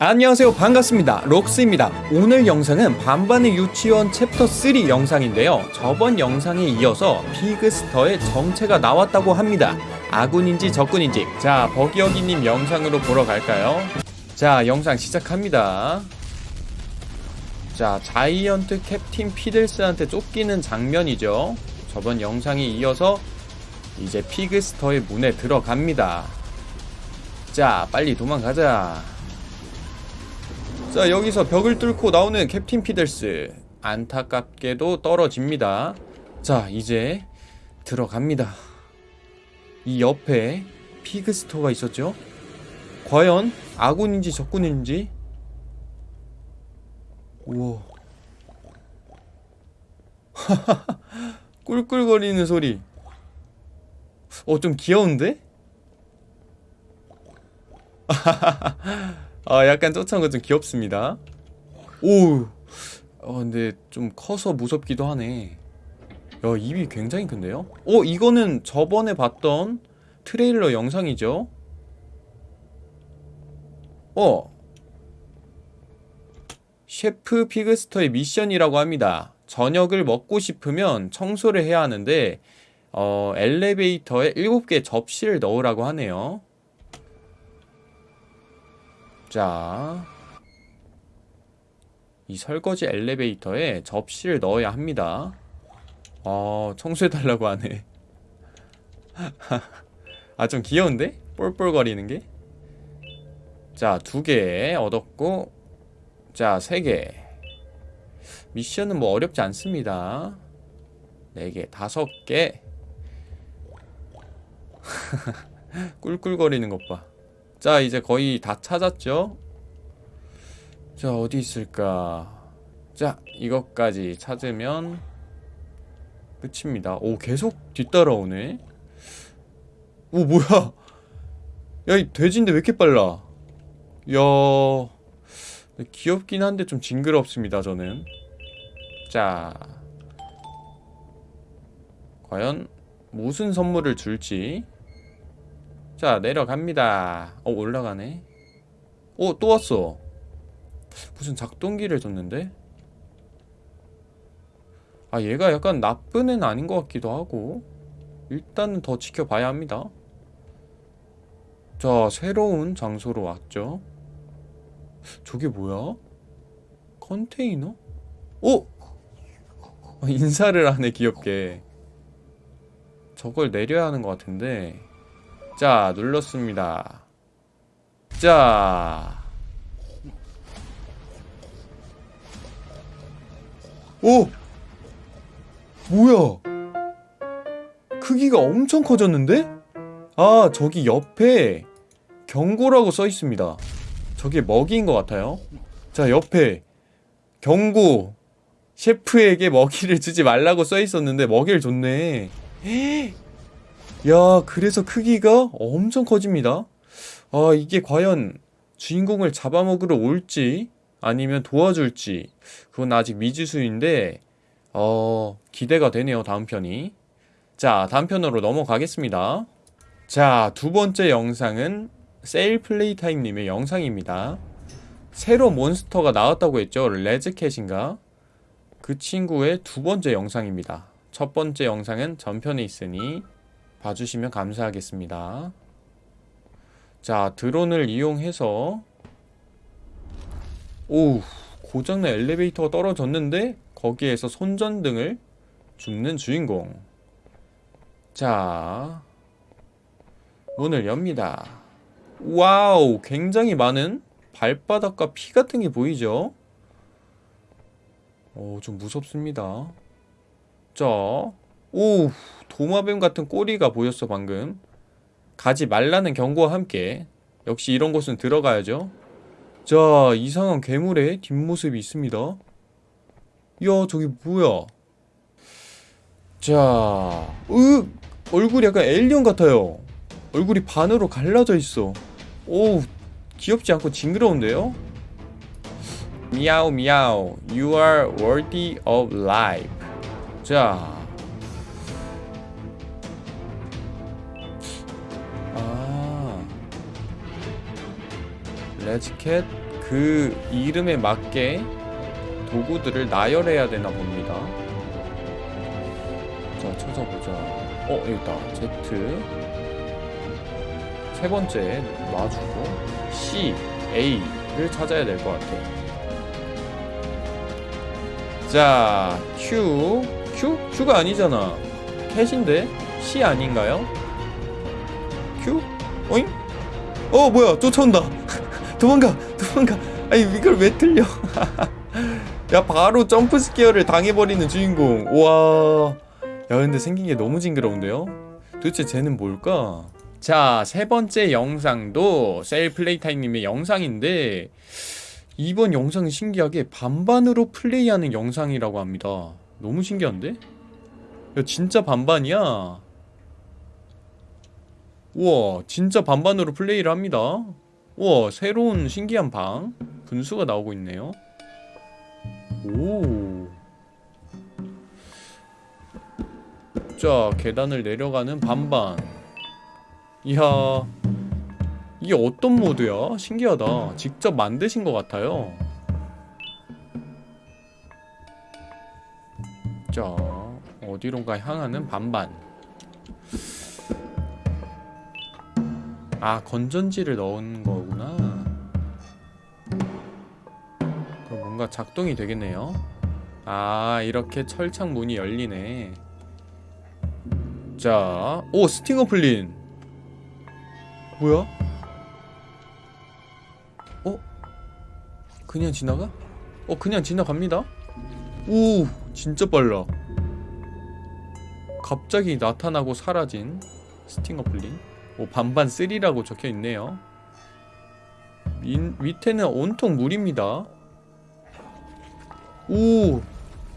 안녕하세요. 반갑습니다. 록스입니다. 오늘 영상은 반반의 유치원 챕터 3 영상인데요. 저번 영상에 이어서 피그스터의 정체가 나왔다고 합니다. 아군인지 적군인지. 자 버기어기님 영상으로 보러 갈까요? 자 영상 시작합니다. 자 자이언트 캡틴 피들스한테 쫓기는 장면이죠. 저번 영상에 이어서 이제 피그스터의 문에 들어갑니다. 자 빨리 도망가자 자 여기서 벽을 뚫고 나오는 캡틴 피들스. 안타깝게도 떨어집니다. 자 이제 들어갑니다. 이 옆에 피그스토가 있었죠? 과연 아군인지 적군인지? 우와. 꿀꿀거리는 소리. 어 좀 귀여운데? 아 약간 쫓아온 거 좀 귀엽습니다. 오 어, 근데 좀 커서 무섭기도 하네. 야 입이 굉장히 큰데요? 어 이거는 저번에 봤던 트레일러 영상이죠? 어. 셰프 피그스터의 미션이라고 합니다. 저녁을 먹고 싶으면 청소를 해야 하는데 어 엘리베이터에 7개 접시를 넣으라고 하네요 자, 이 설거지 엘리베이터에 접시를 넣어야 합니다. 어, 청소해달라고 하네. 아, 좀 귀여운데? 볼볼거리는 게? 자, 두 개 얻었고, 자, 세 개. 미션은 뭐 어렵지 않습니다. 네 개, 다섯 개. 꿀꿀거리는 것 봐. 자 이제 거의 다 찾았죠? 자 어디 있을까? 자 이것까지 찾으면 끝입니다. 오 계속 뒤따라오네. 오 뭐야? 야이 돼지인데 왜 이렇게 빨라? 야 귀엽긴 한데 좀 징그럽습니다 저는. 자 과연 무슨 선물을 줄지 자 내려갑니다. 어 올라가네. 어또 왔어. 무슨 작동기를 줬는데? 아 얘가 약간 나쁜 애는 아닌 것 같기도 하고. 일단은 더 지켜봐야 합니다. 자 새로운 장소로 왔죠. 저게 뭐야? 컨테이너? 오! 아, 인사를 하네 귀엽게. 저걸 내려야 하는 것 같은데 자 눌렀습니다. 자. 오! 뭐야? 크기가 엄청 커졌는데? 아 저기 옆에 경고라고 써있습니다. 저게 먹이인 것 같아요. 자 옆에 경고. 셰프에게 먹이를 주지 말라고 써있었는데 먹이를 줬네 야 그래서 크기가 엄청 커집니다. 아 이게 과연 주인공을 잡아먹으러 올지 아니면 도와줄지 그건 아직 미지수인데 어 기대가 되네요 다음 편이. 자 다음 편으로 넘어가겠습니다. 자 두번째 영상은 세일 플레이타임님의 영상입니다. 새로 몬스터가 나왔다고 했죠? 레즈캣인가? 그 친구의 두 번째 영상입니다. 첫 번째 영상은 전편에 있으니 봐주시면 감사하겠습니다. 자, 드론을 이용해서 오, 고장난 엘리베이터가 떨어졌는데 거기에서 손전등을 줍는 주인공. 자, 문을 엽니다. 와우, 굉장히 많은 발바닥과 피 같은 게 보이죠? 오, 좀 무섭습니다. 자, 오, 도마뱀 같은 꼬리가 보였어 방금. 가지 말라는 경고와 함께. 역시 이런 곳은 들어가야죠. 자 이상한 괴물의 뒷모습이 있습니다. 야 저기 뭐야? 자 으, 얼굴이 약간 에일리언 같아요. 얼굴이 반으로 갈라져 있어. 오 귀엽지 않고 징그러운데요? 미야오 미야오. You are worthy of life. 자 레즈캣 그 이름에 맞게 도구들을 나열해야 되나 봅니다. 자, 찾아보자. 어, 여기 있다. Z. 세 번째 놔주고 C, A를 찾아야 될 것 같아. 자, Q. Q? Q가 아니잖아. 캣인데? C 아닌가요? Q? 어잉? 어, 뭐야. 쫓아온다. 도망가. 도망가. 아니, 이걸 왜 틀려? 야, 바로 jump scare를 당해버리는 주인공. 우와. 야, 근데 생긴 게 너무 징그러운데요? 도대체 쟤는 뭘까? 자, 세 번째 영상도 셀 플레이타임님의 영상인데, 이번 영상은 신기하게 반반으로 플레이하는 영상이라고 합니다. 너무 신기한데? 야, 진짜 반반이야. 우와, 진짜 반반으로 플레이를 합니다. 우와, 새로운 신기한 방. 분수가 나오고 있네요. 오. 자, 계단을 내려가는 반반. 이야. 이게 어떤 모드야? 신기하다. 직접 만드신 것 같아요. 자, 어디론가 향하는 반반. 아, 건전지를 넣은 거구 뭔가 작동이 되겠네요. 아, 이렇게 철창 문이 열리네. 자, 오, 스팅어 플린. 뭐야? 어? 그냥 지나가? 어, 그냥 지나갑니다. 오, 진짜 빨라. 갑자기 나타나고 사라진 스팅어 플린. 오, 반반 3라고 적혀 있네요. 민, 밑에는 온통 물입니다. 오,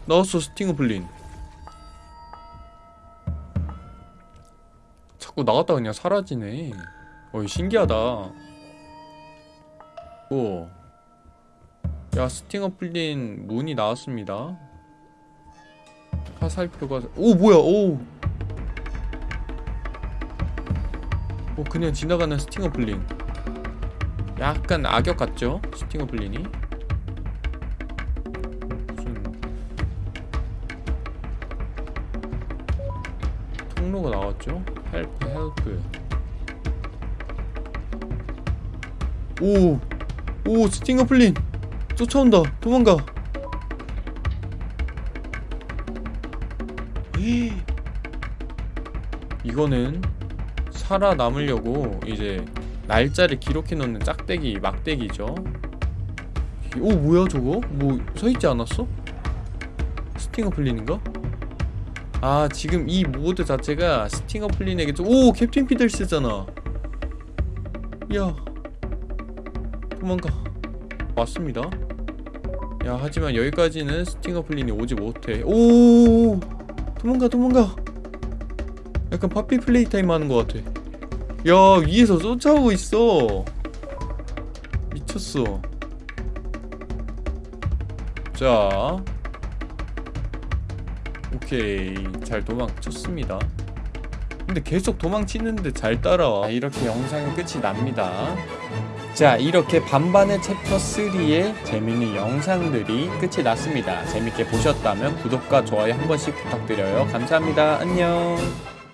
나왔어 스팅어 플린. 자꾸 나갔다 그냥 사라지네. 어이 신기하다. 오. 야 스팅어 플린 문이 나왔습니다. 화살표가 오 뭐야 오. 오 그냥 지나가는 스팅어 플린. 약간 악역 같죠? 스팅어 플린이. 통로가 나왔죠? help help. 오, 오 스팅어 플린 쫓아온다. 도망가. 이거는 살아남으려고 이제 날짜를 기록해 놓는 짝대기 막대기죠. 오 뭐야 저거? 뭐 서있지 않았어? 스팅어 플린인가? 아 지금 이 모드 자체가 스팅어 플린에게 좀... 오 캡틴 피들스잖아. 야 도망가. 왔습니다. 야 하지만 여기까지는 스팅어 플린이 오지 못해. 오 도망가 도망가. 약간 파피 플레이 타임 하는 것 같아. 야 위에서 쫓아오고 있어. 미쳤어. 자 오케이 잘 도망쳤습니다. 근데 계속 도망치는데 잘 따라와. 자, 이렇게 영상은 끝이 납니다. 자 이렇게 반반의 챕터 3의 재밌는 영상들이 끝이 났습니다. 재밌게 보셨다면 구독과 좋아요 한 번씩 부탁드려요. 감사합니다. 안녕